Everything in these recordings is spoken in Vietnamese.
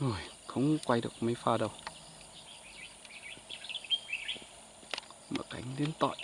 Rồi, không quay được mấy pha đâu. Mở cánh đến tội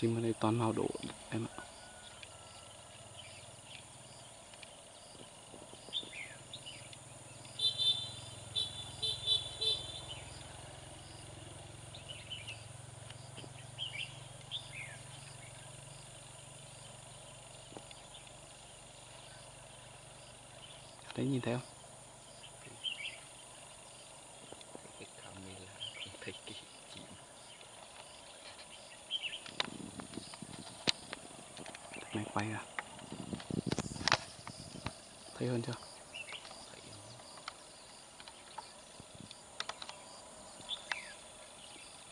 Chim ở đây toàn màu đỏ em ạ Đấy nhìn thấy không? cái camera không thấy cái chim Này quay ra Thấy hơn chưa?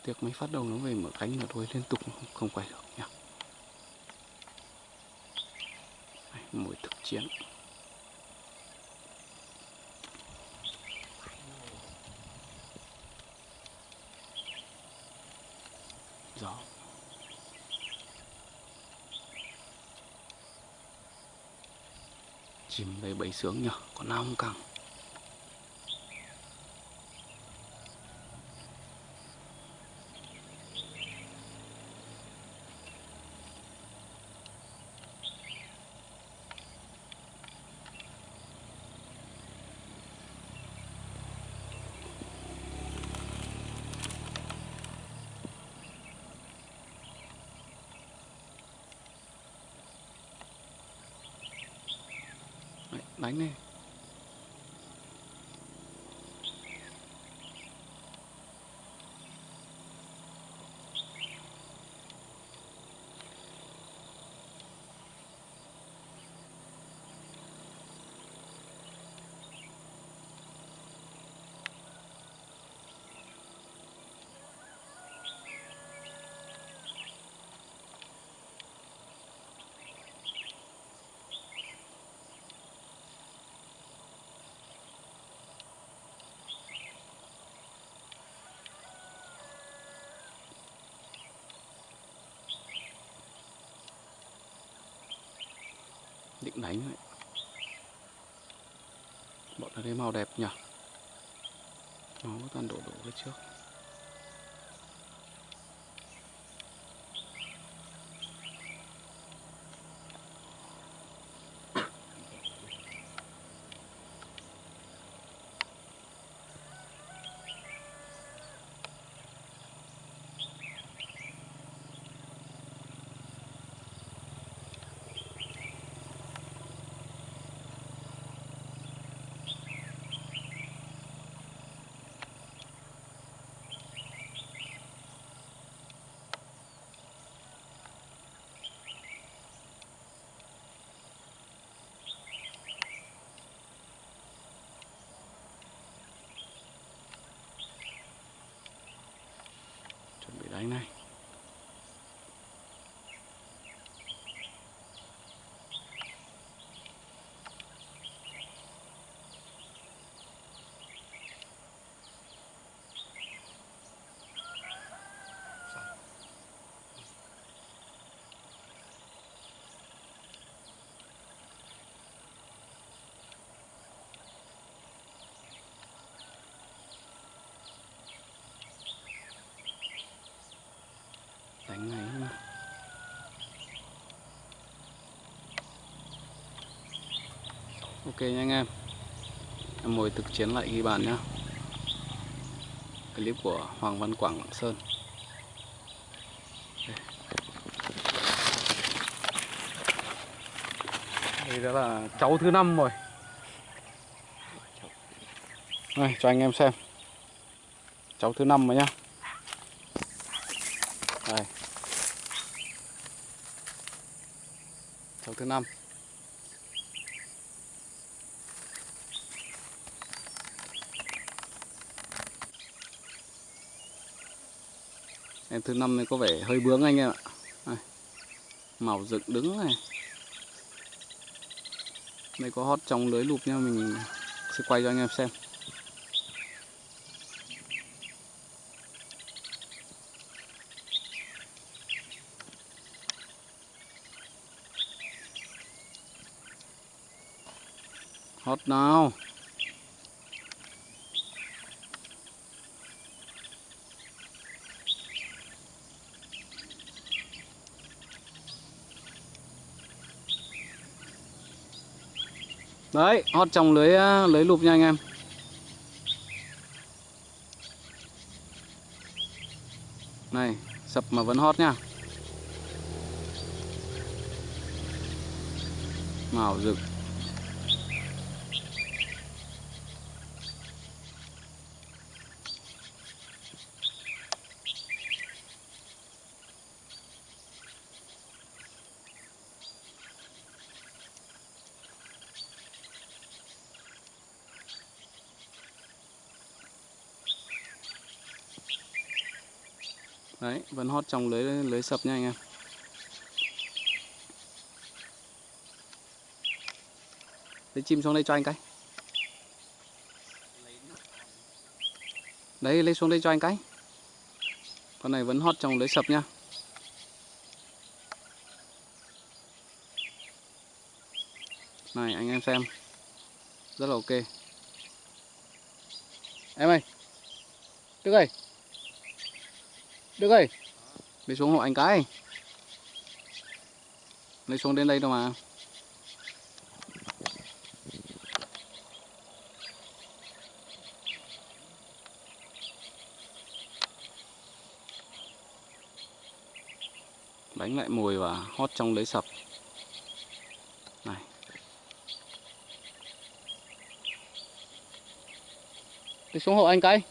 Tiếc phát đầu nó về mở cánh mà thôi liên tục không, không quay được nhá Đây, Mồi thực chiến. Gió. Chim đây bầy sướng nhở Còn nào không căng? Đánh đi. Định đánh đấy. bọn nó thấy màu đẹp nhỉ nó toàn đổ đổ lên trước Đây này đánh này mà ok nha anh em. Em ngồi thực chiến lại ghi bàn nhá. Clip của Hoàng Văn Quảng Lạng Sơn. Đây đó là cháu thứ năm rồi. Đây, cho anh em xem. Cháu thứ năm rồi nhá. Cháu thứ năm. Em thứ năm này có vẻ hơi bướng anh em ạ. Đây. màu dựng đứng này. Đây có hót trong lưới lụp nha, mình sẽ quay cho anh em xem. Hót nào Đấy, hót trong lưới à, lưới lụp nha anh em. Này, sập mà vẫn hót nha. Màu rực. Đấy, vẫn hót trong lưới lưới sập nha anh em. Lấy chim xuống đây cho anh cái. Đấy, lấy xuống đây cho anh cái. Con này vẫn hót trong lưới sập nha. Này anh em xem. Rất là ok. Em ơi. Đức ơi. Đức ơi Lấy xuống hộ anh cái. Lấy xuống đến đây đâu mà. Đánh lại mồi và hót trong lấy sập. Này. Lấy xuống hộ anh cái.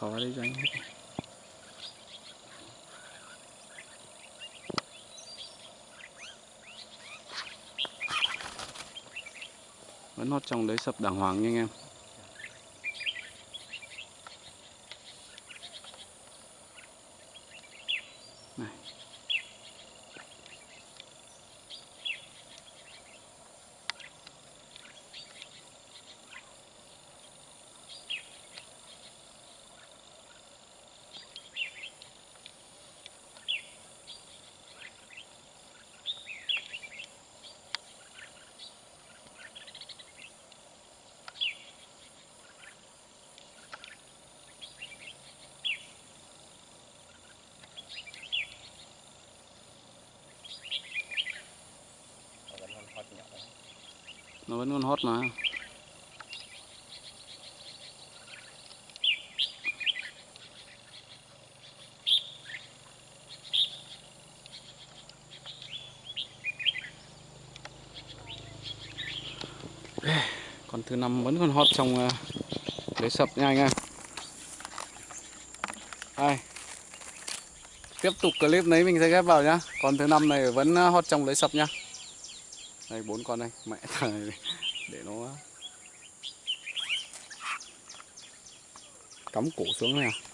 Xóa đi cho anh hết vẫn hót trong đấy sập đàng hoàng nha anh em. Nó vẫn còn hót mà. Còn thứ năm vẫn còn hót trong uh, lưới sập nha anh em đây. Tiếp tục clip đấy mình sẽ ghép vào nhá. Còn thứ năm này vẫn ờ, hot hót trong lưới sập nhá đây bốn con đây. Mẹ thằng để nó cắm cổ xuống này à